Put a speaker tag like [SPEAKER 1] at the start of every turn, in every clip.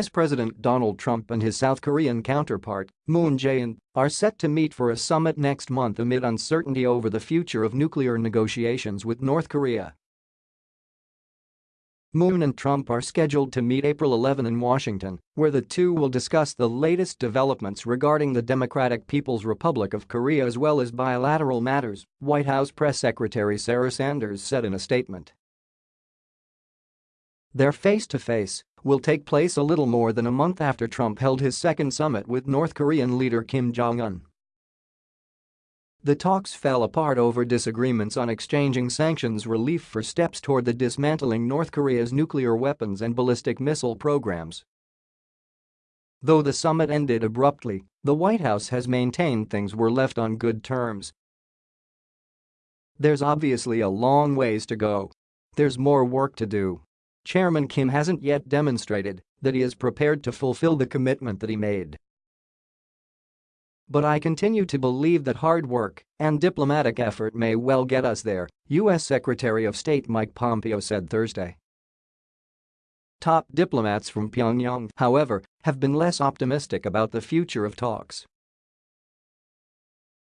[SPEAKER 1] U.S. President Donald Trump and his South Korean counterpart, Moon Jae-in, are set to meet for a summit next month amid uncertainty over the future of nuclear negotiations with North Korea. Moon and Trump are scheduled to meet April 11 in Washington, where the two will discuss the latest developments regarding the Democratic People's Republic of Korea as well as bilateral matters, White House Press Secretary Sarah Sanders said in a statement. Their face-to-face will take place a little more than a month after Trump held his second summit with North Korean leader Kim Jong-un. The talks fell apart over disagreements on exchanging sanctions relief for steps toward the dismantling North Korea's nuclear weapons and ballistic missile programs. Though the summit ended abruptly, the White House has maintained things were left on good terms. There's obviously a long ways to go. There's more work to do. Chairman Kim hasn't yet demonstrated that he is prepared to fulfill the commitment that he made. But I continue to believe that hard work and diplomatic effort may well get us there, U.S. Secretary of State Mike Pompeo said Thursday. Top diplomats from Pyongyang, however, have been less optimistic about the future of talks.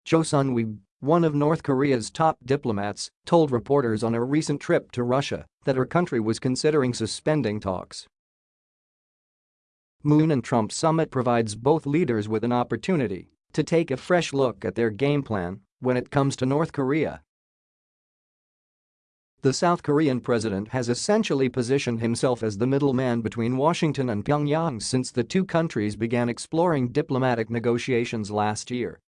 [SPEAKER 1] Cho Sun-hui, one of North Korea's top diplomats, told reporters on a recent trip to Russia that her country was considering suspending talks. Moon and Trump summit provides both leaders with an opportunity to take a fresh look at their game plan when it comes to North Korea. The South Korean president has essentially positioned himself as the middleman between Washington and Pyongyang since the two countries began exploring diplomatic negotiations last year.